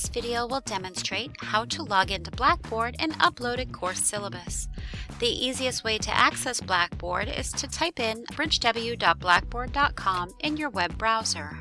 This video will demonstrate how to log into Blackboard and upload a course syllabus. The easiest way to access Blackboard is to type in bridgew.blackboard.com in your web browser.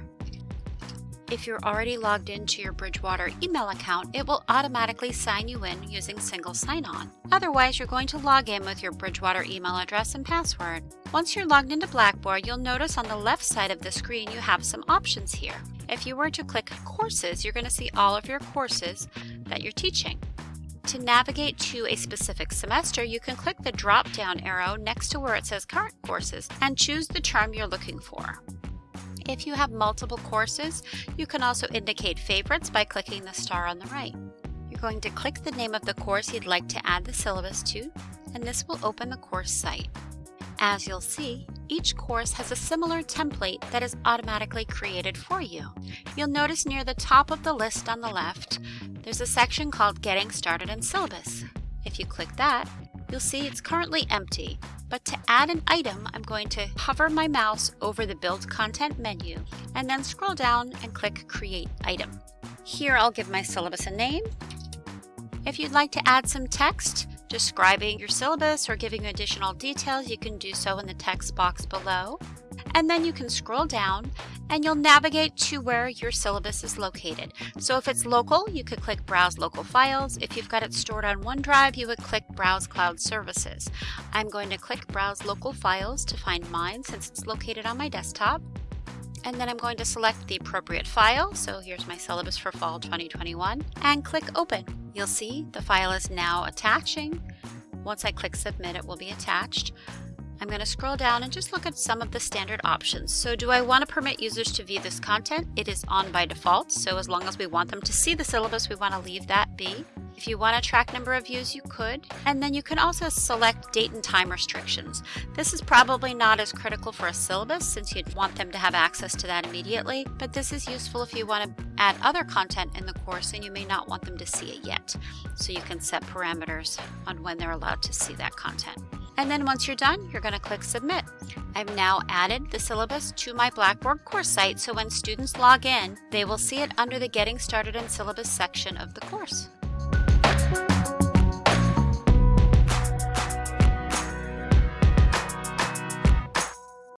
If you're already logged into your Bridgewater email account, it will automatically sign you in using single sign-on. Otherwise, you're going to log in with your Bridgewater email address and password. Once you're logged into Blackboard, you'll notice on the left side of the screen you have some options here. If you were to click Courses, you're going to see all of your courses that you're teaching. To navigate to a specific semester, you can click the drop-down arrow next to where it says Current Courses and choose the term you're looking for. If you have multiple courses, you can also indicate favorites by clicking the star on the right. You're going to click the name of the course you'd like to add the syllabus to, and this will open the course site. As you'll see, each course has a similar template that is automatically created for you. You'll notice near the top of the list on the left, there's a section called Getting Started in Syllabus. If you click that, you'll see it's currently empty, but to add an item, I'm going to hover my mouse over the Build Content menu and then scroll down and click Create Item. Here I'll give my syllabus a name. If you'd like to add some text describing your syllabus or giving additional details, you can do so in the text box below and then you can scroll down and you'll navigate to where your syllabus is located. So if it's local, you could click Browse Local Files. If you've got it stored on OneDrive, you would click Browse Cloud Services. I'm going to click Browse Local Files to find mine since it's located on my desktop. And then I'm going to select the appropriate file. So here's my syllabus for fall 2021 and click Open. You'll see the file is now attaching. Once I click Submit, it will be attached. I'm going to scroll down and just look at some of the standard options. So do I want to permit users to view this content? It is on by default, so as long as we want them to see the syllabus, we want to leave that be. If you want to track number of views, you could. And then you can also select date and time restrictions. This is probably not as critical for a syllabus since you'd want them to have access to that immediately, but this is useful if you want to add other content in the course and you may not want them to see it yet. So you can set parameters on when they're allowed to see that content. And then once you're done, you're going to click Submit. I've now added the syllabus to my Blackboard course site, so when students log in, they will see it under the Getting Started in Syllabus section of the course. Thank you.